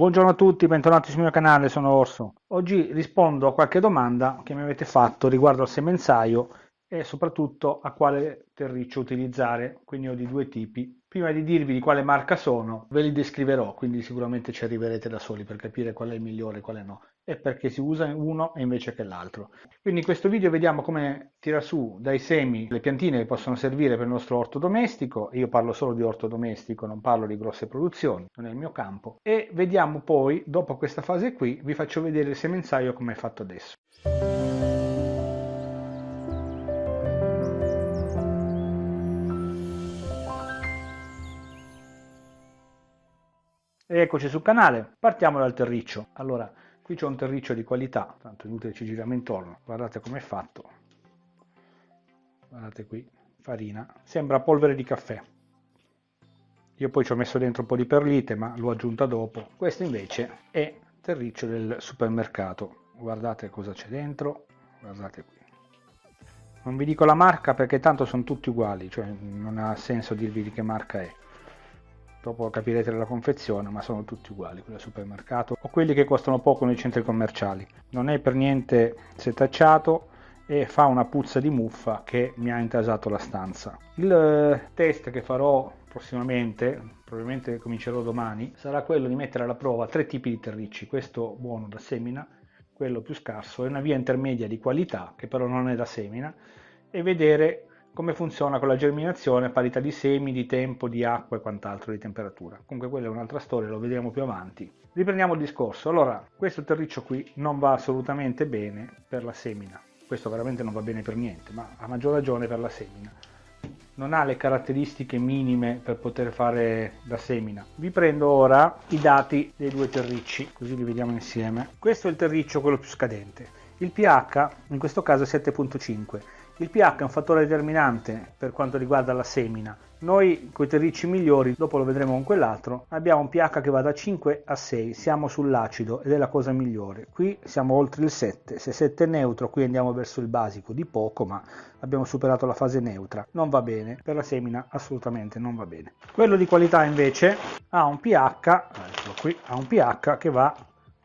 Buongiorno a tutti, bentornati sul mio canale, sono Orso. Oggi rispondo a qualche domanda che mi avete fatto riguardo al semenzaio e soprattutto a quale terriccio utilizzare, quindi ho di due tipi. Prima di dirvi di quale marca sono, ve li descriverò, quindi sicuramente ci arriverete da soli per capire qual è il migliore e quale no, e perché si usa uno invece che l'altro. Quindi in questo video vediamo come tira su dai semi le piantine che possono servire per il nostro orto domestico, io parlo solo di orto domestico, non parlo di grosse produzioni, non è il mio campo, e vediamo poi, dopo questa fase qui, vi faccio vedere il semenzaio come è fatto adesso. Eccoci sul canale, partiamo dal terriccio. Allora, qui c'è un terriccio di qualità, tanto inutile ci giriamo intorno, guardate com'è fatto. Guardate qui, farina, sembra polvere di caffè. Io poi ci ho messo dentro un po' di perlite, ma l'ho aggiunta dopo. Questo invece è terriccio del supermercato. Guardate cosa c'è dentro, guardate qui. Non vi dico la marca perché tanto sono tutti uguali, cioè non ha senso dirvi di che marca è dopo capirete la confezione, ma sono tutti uguali, quelli al supermercato o quelli che costano poco nei centri commerciali. Non è per niente setacciato e fa una puzza di muffa che mi ha intasato la stanza. Il eh, test che farò prossimamente, probabilmente comincerò domani, sarà quello di mettere alla prova tre tipi di terricci, questo buono da semina, quello più scarso e una via intermedia di qualità che però non è da semina e vedere come funziona con la germinazione, parità di semi, di tempo, di acqua e quant'altro, di temperatura. Comunque quella è un'altra storia, lo vedremo più avanti. Riprendiamo il discorso. Allora, questo terriccio qui non va assolutamente bene per la semina. Questo veramente non va bene per niente, ma a maggior ragione per la semina. Non ha le caratteristiche minime per poter fare la semina. Vi prendo ora i dati dei due terricci, così li vediamo insieme. Questo è il terriccio, quello più scadente. Il pH in questo caso è 7.5 il pH è un fattore determinante per quanto riguarda la semina. Noi con i terricci migliori, dopo lo vedremo con quell'altro, abbiamo un pH che va da 5 a 6, siamo sull'acido ed è la cosa migliore. Qui siamo oltre il 7, se 7 è neutro qui andiamo verso il basico, di poco ma abbiamo superato la fase neutra. Non va bene, per la semina assolutamente non va bene. Quello di qualità invece ha un pH, qui, ha un pH che va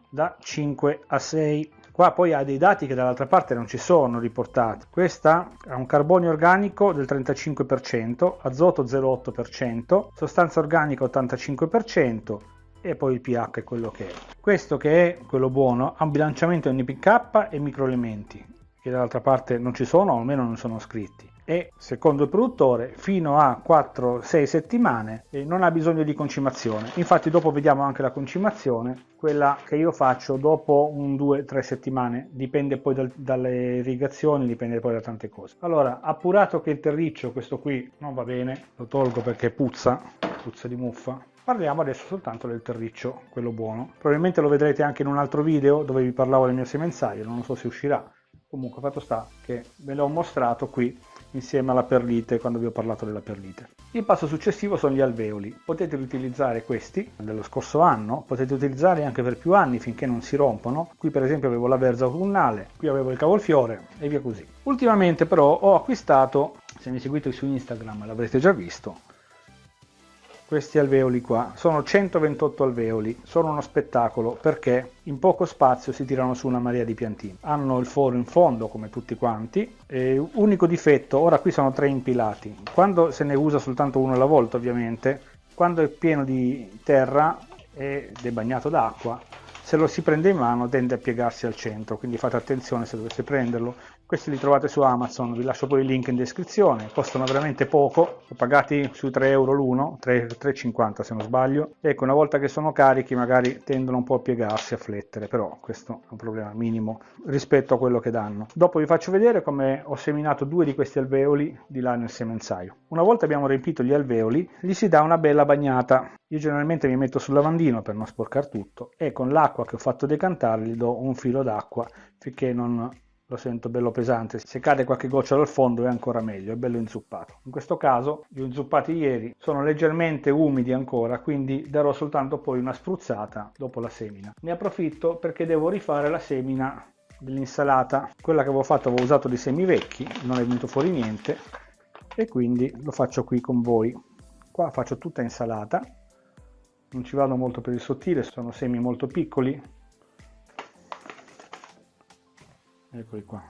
da 5 a 6 Qua poi ha dei dati che dall'altra parte non ci sono riportati. Questa ha un carbonio organico del 35%, azoto 0,8%, sostanza organica 85% e poi il pH è quello che è. Questo che è quello buono ha un bilanciamento NPK e microelementi che dall'altra parte non ci sono o almeno non sono scritti e secondo il produttore fino a 4-6 settimane non ha bisogno di concimazione. Infatti dopo vediamo anche la concimazione quella che io faccio dopo un 2-3 settimane. Dipende poi dal, dalle irrigazioni dipende poi da tante cose. Allora appurato che il terriccio questo qui non va bene lo tolgo perché puzza puzza di muffa. Parliamo adesso soltanto del terriccio, quello buono. Probabilmente lo vedrete anche in un altro video dove vi parlavo del mio semenzaio, non so se uscirà. Comunque fatto sta che ve l'ho mostrato qui insieme alla perlite quando vi ho parlato della perlite. Il passo successivo sono gli alveoli. Potete riutilizzare questi dello scorso anno, potete utilizzarli anche per più anni finché non si rompono. Qui per esempio avevo la verza autunnale, qui avevo il cavolfiore e via così. Ultimamente però ho acquistato, se mi seguite su Instagram l'avrete già visto, questi alveoli qua. Sono 128 alveoli sono uno spettacolo perché in poco spazio si tirano su una marea di piantine. Hanno il foro in fondo come tutti quanti e unico difetto ora qui sono tre impilati. Quando se ne usa soltanto uno alla volta ovviamente quando è pieno di terra ed è bagnato d'acqua se lo si prende in mano tende a piegarsi al centro quindi fate attenzione se dovete prenderlo questi li trovate su Amazon, vi lascio poi il link in descrizione, costano veramente poco, ho pagati sui 3 euro l'uno, 3,50 se non sbaglio. Ecco, una volta che sono carichi magari tendono un po' a piegarsi, a flettere, però questo è un problema minimo rispetto a quello che danno. Dopo vi faccio vedere come ho seminato due di questi alveoli di là nel semenzaio. Una volta abbiamo riempito gli alveoli, gli si dà una bella bagnata. Io generalmente mi metto sul lavandino per non sporcare tutto e con l'acqua che ho fatto decantare gli do un filo d'acqua finché non lo sento bello pesante, se cade qualche goccia dal fondo è ancora meglio, è bello inzuppato. In questo caso li ho inzuppati ieri, sono leggermente umidi ancora, quindi darò soltanto poi una spruzzata dopo la semina. Ne approfitto perché devo rifare la semina dell'insalata, quella che avevo fatto avevo usato dei semi vecchi, non è venuto fuori niente e quindi lo faccio qui con voi. Qua faccio tutta insalata, non ci vado molto per il sottile, sono semi molto piccoli. Eccoli qua.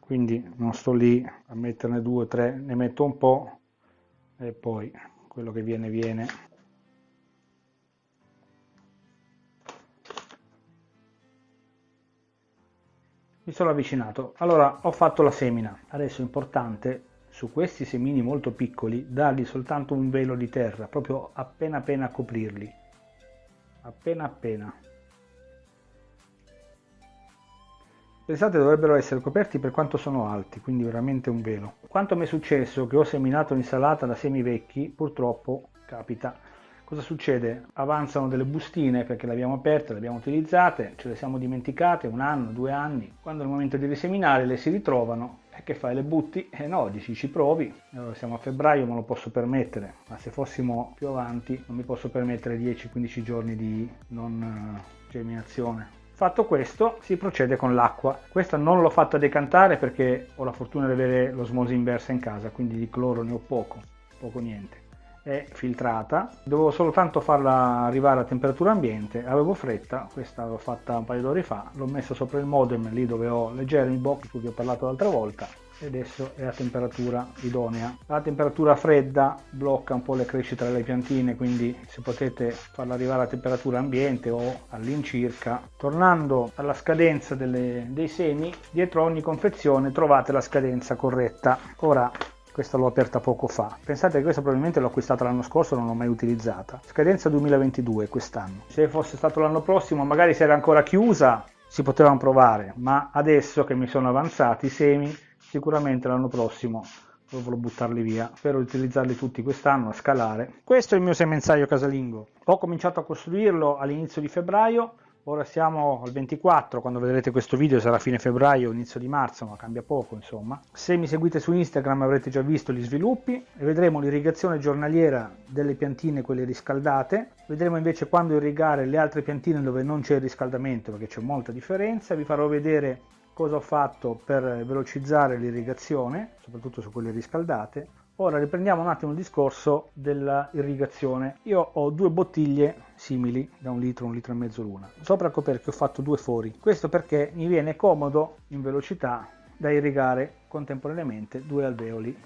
Quindi non sto lì a metterne due o tre, ne metto un po' e poi quello che viene viene. Mi sono avvicinato. Allora ho fatto la semina. Adesso è importante su questi semini molto piccoli dargli soltanto un velo di terra, proprio appena appena a coprirli, appena appena. Pensate dovrebbero essere coperti per quanto sono alti, quindi veramente un velo. Quanto mi è successo che ho seminato l'insalata da semi vecchi, purtroppo capita Cosa succede? Avanzano delle bustine perché le abbiamo aperte, le abbiamo utilizzate, ce le siamo dimenticate un anno, due anni. Quando è il momento di riseminare le si ritrovano e che fai? Le butti? Eh no, dici ci provi. Allora siamo a febbraio, me lo posso permettere, ma se fossimo più avanti non mi posso permettere 10-15 giorni di non eh, germinazione. Fatto questo si procede con l'acqua. Questa non l'ho fatta decantare perché ho la fortuna di avere l'osmosi inversa in casa, quindi di cloro ne ho poco, poco niente è filtrata dovevo soltanto farla arrivare a temperatura ambiente avevo fretta questa l'ho fatta un paio d'ore fa l'ho messa sopra il modem lì dove ho le Jeremy box di cui vi ho parlato l'altra volta adesso è a temperatura idonea la temperatura fredda blocca un po' le crescite delle piantine quindi se potete farla arrivare a temperatura ambiente o all'incirca tornando alla scadenza delle, dei semi dietro ogni confezione trovate la scadenza corretta ora questa l'ho aperta poco fa. Pensate che questa probabilmente l'ho acquistata l'anno scorso non l'ho mai utilizzata. Scadenza 2022 quest'anno. Se fosse stato l'anno prossimo, magari se era ancora chiusa, si potevano provare, ma adesso che mi sono avanzati i semi, sicuramente l'anno prossimo dovrò buttarli via. Spero di utilizzarli tutti quest'anno a scalare. Questo è il mio semenzaio casalingo. Ho cominciato a costruirlo all'inizio di febbraio Ora siamo al 24, quando vedrete questo video sarà fine febbraio, inizio di marzo, ma cambia poco insomma. Se mi seguite su Instagram avrete già visto gli sviluppi e vedremo l'irrigazione giornaliera delle piantine, quelle riscaldate. Vedremo invece quando irrigare le altre piantine dove non c'è il riscaldamento, perché c'è molta differenza. Vi farò vedere cosa ho fatto per velocizzare l'irrigazione, soprattutto su quelle riscaldate Ora riprendiamo un attimo il discorso dell'irrigazione. Io ho due bottiglie simili da un litro, un litro e mezzo l'una. Sopra il coperchio ho fatto due fori. Questo perché mi viene comodo in velocità da irrigare contemporaneamente due alveoli.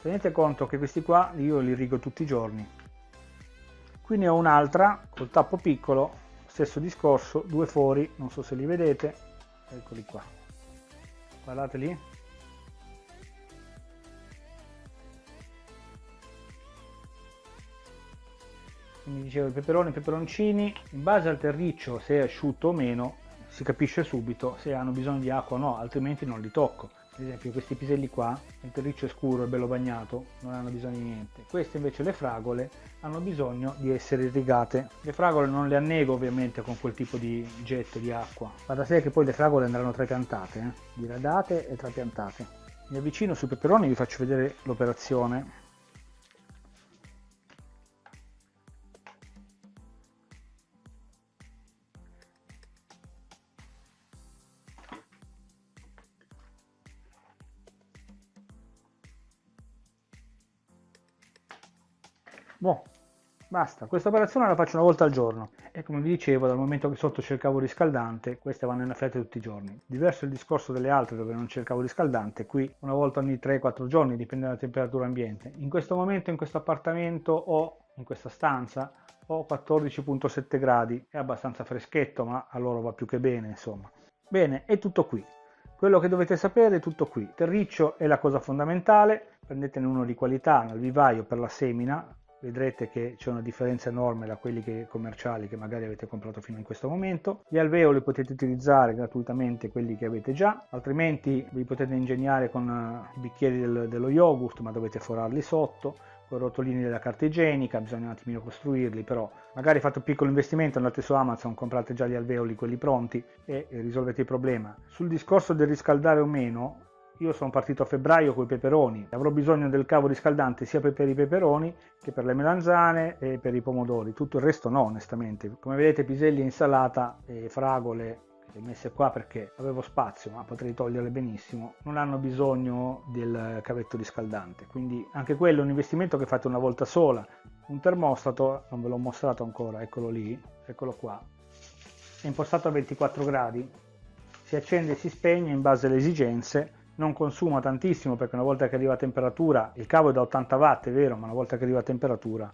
Tenete conto che questi qua io li irrigo tutti i giorni. Qui ne ho un'altra col tappo piccolo stesso discorso due fori non so se li vedete. Eccoli qua. Guardate lì. Quindi dicevo i peperoni i peperoncini in base al terriccio se è asciutto o meno si capisce subito se hanno bisogno di acqua o no altrimenti non li tocco ad esempio questi piselli qua, il terriccio è scuro e bello bagnato, non hanno bisogno di niente. Queste invece le fragole hanno bisogno di essere irrigate. Le fragole non le annego ovviamente con quel tipo di getto di acqua. Va da sé che poi le fragole andranno trapiantate, eh? diradate e trapiantate. Mi avvicino sui peperoni e vi faccio vedere l'operazione. Basta. Questa operazione la faccio una volta al giorno e come vi dicevo, dal momento che sotto c'è il cavo riscaldante, queste vanno in affetta tutti i giorni. Diverso il discorso delle altre dove non c'è il cavo riscaldante, qui una volta ogni 3-4 giorni, dipende dalla temperatura ambiente. In questo momento in questo appartamento o in questa stanza ho 14.7 gradi, è abbastanza freschetto, ma a loro va più che bene, insomma. Bene, è tutto qui. Quello che dovete sapere è tutto qui. Terriccio è la cosa fondamentale, prendetene uno di qualità nel vivaio per la semina, vedrete che c'è una differenza enorme da quelli che, commerciali che magari avete comprato fino in questo momento. Gli alveoli potete utilizzare gratuitamente quelli che avete già, altrimenti vi potete ingegnare con i bicchieri del, dello yogurt, ma dovete forarli sotto, con rotolini della carta igienica, bisogna un attimino costruirli, però magari fate un piccolo investimento, andate su Amazon, comprate già gli alveoli, quelli pronti e risolvete il problema. Sul discorso del riscaldare o meno, io sono partito a febbraio con i peperoni, avrò bisogno del cavo riscaldante sia per i peperoni che per le melanzane e per i pomodori, tutto il resto no onestamente. Come vedete piselli insalata e fragole messe qua perché avevo spazio ma potrei toglierle benissimo. Non hanno bisogno del cavetto riscaldante. Quindi anche quello è un investimento che fate una volta sola. Un termostato non ve l'ho mostrato ancora eccolo lì eccolo qua. È impostato a 24 gradi. Si accende e si spegne in base alle esigenze non consuma tantissimo perché una volta che arriva a temperatura il cavo è da 80 watt è vero ma una volta che arriva a temperatura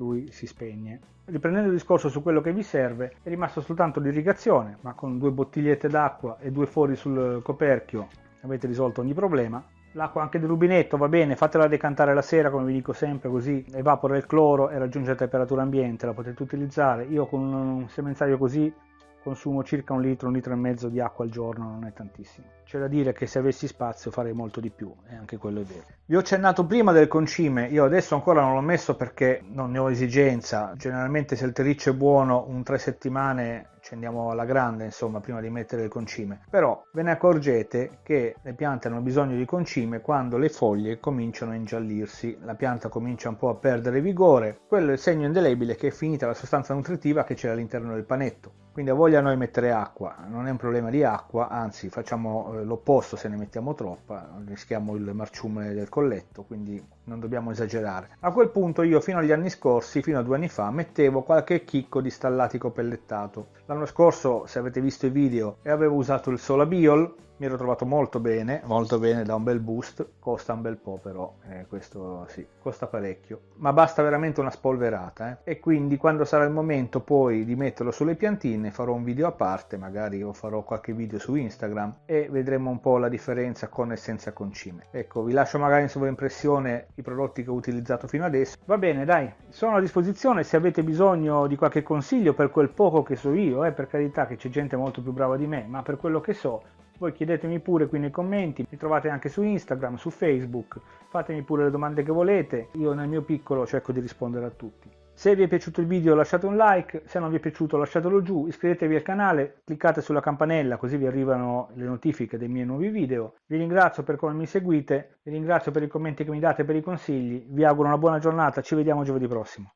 lui si spegne. Riprendendo il discorso su quello che vi serve, è rimasto soltanto l'irrigazione, ma con due bottigliette d'acqua e due fori sul coperchio avete risolto ogni problema. L'acqua anche del rubinetto va bene, fatela decantare la sera come vi dico sempre così evapora il cloro e raggiunge la temperatura ambiente, la potete utilizzare. Io con un semenzaio così consumo circa un litro, un litro e mezzo di acqua al giorno, non è tantissimo. C'è da dire che se avessi spazio farei molto di più, e anche quello è vero. Vi ho accennato prima del concime, io adesso ancora non l'ho messo perché non ne ho esigenza. Generalmente se il terriccio è buono, un tre settimane ci alla grande, insomma, prima di mettere il concime. Però ve ne accorgete che le piante hanno bisogno di concime quando le foglie cominciano a ingiallirsi, la pianta comincia un po' a perdere vigore, quello è il segno indelebile che è finita la sostanza nutritiva che c'è all'interno del panetto. Quindi a voglia noi mettere acqua, non è un problema di acqua, anzi facciamo eh, l'opposto se ne mettiamo troppa, rischiamo il marciume del colletto, quindi non dobbiamo esagerare. A quel punto io fino agli anni scorsi, fino a due anni fa, mettevo qualche chicco di stallatico pellettato. L'anno scorso, se avete visto i video, avevo usato il Solabiol, mi ero trovato molto bene, molto bene, da un bel boost, costa un bel po' però, eh, questo sì, costa parecchio, ma basta veramente una spolverata eh. e quindi quando sarà il momento poi di metterlo sulle piantine farò un video a parte, magari o farò qualche video su Instagram e vedremo un po' la differenza con e senza concime. Ecco, vi lascio magari in sovraimpressione i prodotti che ho utilizzato fino adesso. Va bene, dai, sono a disposizione se avete bisogno di qualche consiglio per quel poco che so io, eh, per carità che c'è gente molto più brava di me, ma per quello che so voi chiedetemi pure qui nei commenti, mi trovate anche su Instagram, su Facebook, fatemi pure le domande che volete, io nel mio piccolo cerco di rispondere a tutti. Se vi è piaciuto il video lasciate un like, se non vi è piaciuto lasciatelo giù, iscrivetevi al canale, cliccate sulla campanella così vi arrivano le notifiche dei miei nuovi video. Vi ringrazio per come mi seguite, vi ringrazio per i commenti che mi date, per i consigli, vi auguro una buona giornata, ci vediamo giovedì prossimo.